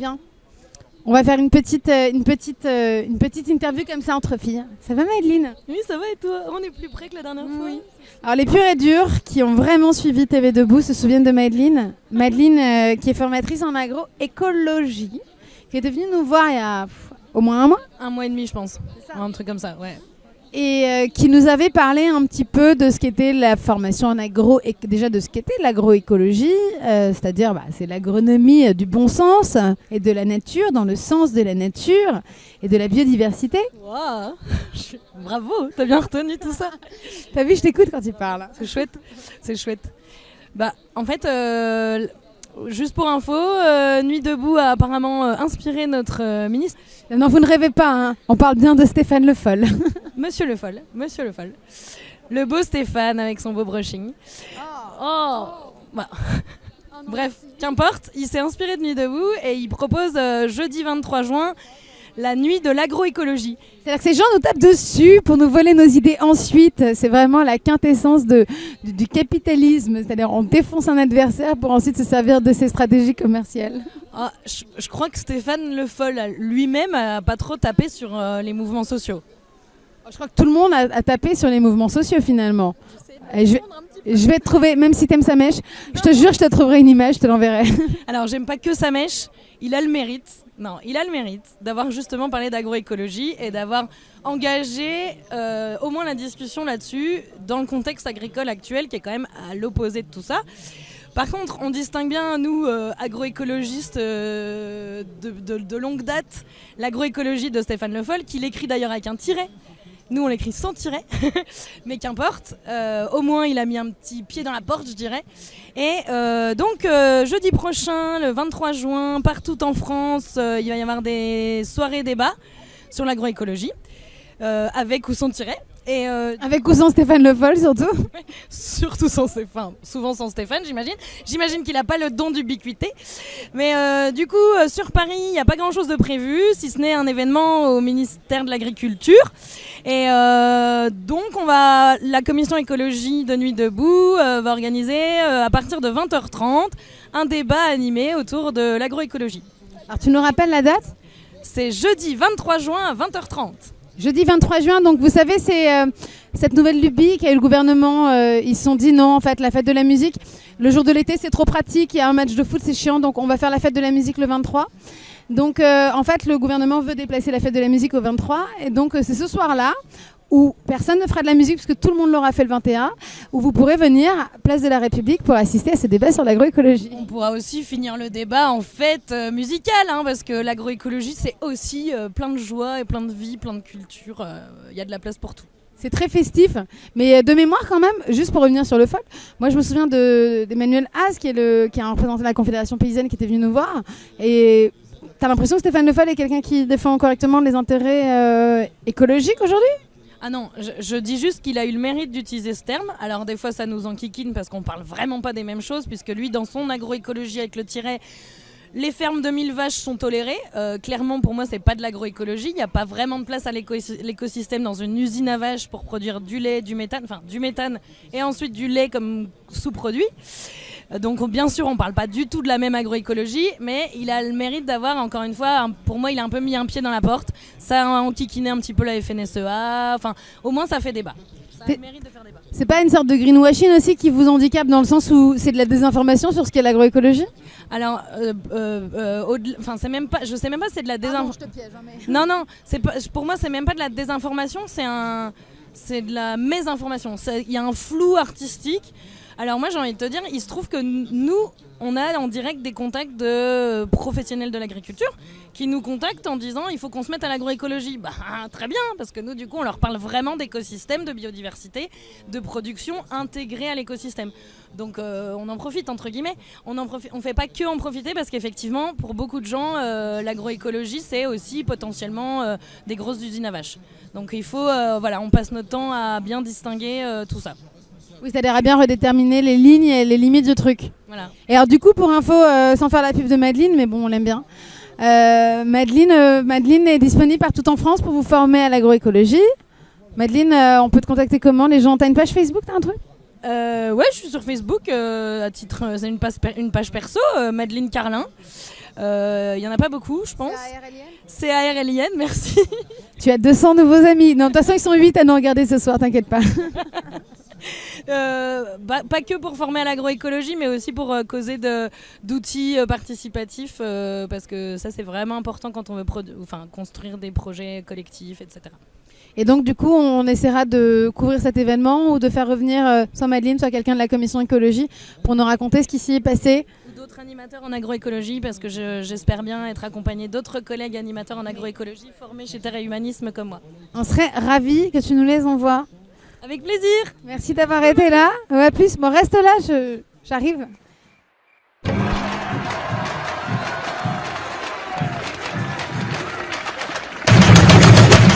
Bien. On va faire une petite, euh, une, petite, euh, une petite interview comme ça entre filles. Ça va Madeline? Oui, ça va et toi? On est plus près que la dernière fois. Alors les purs et durs qui ont vraiment suivi TV Debout se souviennent de Madeline. Madeline euh, qui est formatrice en agroécologie, qui était venue nous voir il y a pff, au moins un mois. Un mois et demi, je pense. Un truc comme ça, ouais. Et euh, qui nous avait parlé un petit peu de ce qu'était la formation en agro, et déjà de ce qu'était l'agroécologie, euh, c'est-à-dire bah, c'est l'agronomie euh, du bon sens et de la nature, dans le sens de la nature et de la biodiversité. Waouh Bravo, t'as bien retenu tout ça. T'as vu, je t'écoute quand tu parles. C'est chouette, c'est chouette. Bah, en fait, euh, juste pour info, euh, Nuit debout a apparemment inspiré notre ministre, Non, vous ne rêvez pas, hein. on parle bien de Stéphane Le Foll. Monsieur Le Foll, Monsieur Le Foll. Le beau Stéphane avec son beau brushing. Oh, Bah. Bref, qu'importe, il s'est inspiré de Nuit debout et il propose euh, jeudi 23 juin la nuit de l'agroécologie. C'est-à-dire que ces gens nous tapent dessus pour nous voler nos idées ensuite. C'est vraiment la quintessence de, du, du capitalisme. C'est-à-dire on défonce un adversaire pour ensuite se servir de ses stratégies commerciales. Ah, je, je crois que Stéphane Le Foll lui-même a pas trop tapé sur euh, les mouvements sociaux. Je crois que tout le monde a, tapé sur les mouvements sociaux finalement. Je, vais, te trouver, même si t'aimes sa mèche, je te jure, je te trouverai une image, je te l'enverrai. Alors, j'aime pas que sa mèche, il a le mérite. Non, il a le mérite d'avoir justement parlé d'agroécologie et d'avoir engagé euh, au moins la discussion là-dessus dans le contexte agricole actuel qui est quand même à l'opposé de tout ça. Par contre, on distingue bien, nous, euh, agroécologistes euh, de longue date, l'agroécologie de Stéphane Le Foll, qu'il écrit d'ailleurs avec un tiret. Nous, on l'écrit sans tiret, mais qu'importe. Euh, au moins, il a mis un petit pied dans la porte, je dirais. Et euh, donc, euh, jeudi prochain, le 23 juin, partout en France, il va y avoir des soirées débats sur l'agroécologie, avec ou sans tiret. Et euh, Avec ou sans Stéphane Le Foll surtout. surtout sans Stéphane, souvent sans Stéphane, j'imagine. J'imagine qu'il n'a pas le don d'ubiquité. Mais euh, du coup, euh, sur Paris, il n'y a pas grand-chose de prévu, si ce n'est un événement au ministère de l'Agriculture. Et donc, on va, la commission écologie de Nuit debout va organiser à partir de 20h30 un débat animé autour de l'agroécologie. Alors tu nous rappelles la date? C'est jeudi 23 juin à 20h30. Jeudi 23 juin, donc vous savez, c'est euh, cette nouvelle lubie qu'a eu le gouvernement. euh, ils se sont dit non, en fait, la fête de la musique, le jour de l'été, c'est trop pratique. Il y a un match de foot, c'est chiant, donc on va faire la fête de la musique le 23. Donc euh, en fait, le gouvernement veut déplacer la fête de la musique au 23. Et donc euh, c'est ce soir-là où personne ne fera de la musique puisque tout le monde l'aura fait le 21, où vous pourrez venir à Place de la République pour assister à ce débat sur l'agroécologie. On pourra aussi finir le débat en fête euh, musicale, hein, parce que l'agroécologie, c'est aussi euh, plein de joie et plein de vie, plein de culture. euh, Il y a de la place pour tout. C'est très festif, mais euh, de mémoire quand même, juste pour revenir sur le folk, moi je me souviens de- d'Emmanuel Haas, qui est, le, qui est un représentant de la Confédération paysanne qui était venu nous voir, et t'as l'impression que Stéphane Le Foll est quelqu'un qui défend correctement les intérêts euh, écologiques aujourd'hui? Ah non, je, dis juste qu'il a eu le mérite d'utiliser ce terme. Alors des fois, ça nous enquiquine parce qu'on parle vraiment pas des mêmes choses, puisque lui, dans son agroécologie avec le tiret, les fermes de 1000 vaches sont tolérées. Euh, clairement, pour moi, c'est pas de l'agroécologie. Il n'y a pas vraiment de place à l'éco- l'écosystème dans une usine à vaches pour produire du lait, du méthane, enfin du méthane et ensuite du lait comme sous-produit. Donc bien sûr, on parle pas du tout de la même agroécologie, mais il a le mérite d'avoir, encore une fois, un- pour moi, il a un peu mis un pied dans la porte. Ça a enquiquiné un petit peu la FNSEA. Enfin, au moins, ça fait débat. Ça a T'es- le mérite de faire débat. C'est pas une sorte de greenwashing aussi qui vous handicape dans le sens où c'est de la désinformation sur ce qu'est l'agroécologie? Alors, euh, euh, euh, enfin, c'est même pas, je sais même pas, si c'est de la désinformation. te piège, mais... Non, non, c'est pas, pour moi, c'est même pas de la désinformation, c'est un, c'est de la mésinformation. C'est- Il y a un flou artistique. Alors moi, j'ai envie de te dire, il se trouve que nous, on a en direct des contacts de professionnels de l'agriculture qui nous contactent en disant il faut qu'on se mette à l'agroécologie. Bah très bien, parce que nous, du coup, on leur parle vraiment d'écosystème, de biodiversité, de production intégrée à l'écosystème. Donc euh, on en profite entre guillemets. On on fait pas que en profiter parce qu'effectivement, pour beaucoup de gens, euh, l'agroécologie c'est aussi potentiellement euh, des grosses usines à vaches. Donc il faut, voilà, on passe notre temps à bien distinguer tout ça. Oui, c'est-à-dire à bien redéterminer les lignes et les limites du truc. Voilà. Et alors du coup, pour info, euh, sans faire la pub de Madeleine, mais bon, on l'aime bien. Euh, Madeleine, euh, Madeleine est disponible partout en France pour vous former à l'agroécologie. Madeleine, euh, on peut te contacter comment? Les gens, t'as une page Facebook, t'as un truc? Ouais, je suis sur Facebook à titre, c'est une, page perso, Madeleine Carlin. Il y en a pas beaucoup, je pense. C-A-R-L-I-N, merci. Tu as 200 nouveaux amis. Non, de toute façon, ils sont 8 à nous regarder ce soir, t'inquiète pas. Euh, bah, pas que pour former à l'agroécologie, mais aussi pour euh, causer d'outils euh, participatifs, parce que ça c'est vraiment important quand on veut enfin, construire des projets collectifs, etc. Et donc, du coup, on essaiera de couvrir cet événement ou de faire revenir euh, soit Madeleine, soit quelqu'un de la commission écologie pour nous raconter ce qui s'y est passé. Ou d'autres animateurs en agroécologie, parce que je- j'espère bien être accompagnée d'autres collègues animateurs en agroécologie formés chez Terre et Humanisme comme moi. On serait ravis que tu nous les envoies. Avec plaisir Merci d'avoir été là. Ouais, plus, bon, reste là, j'arrive.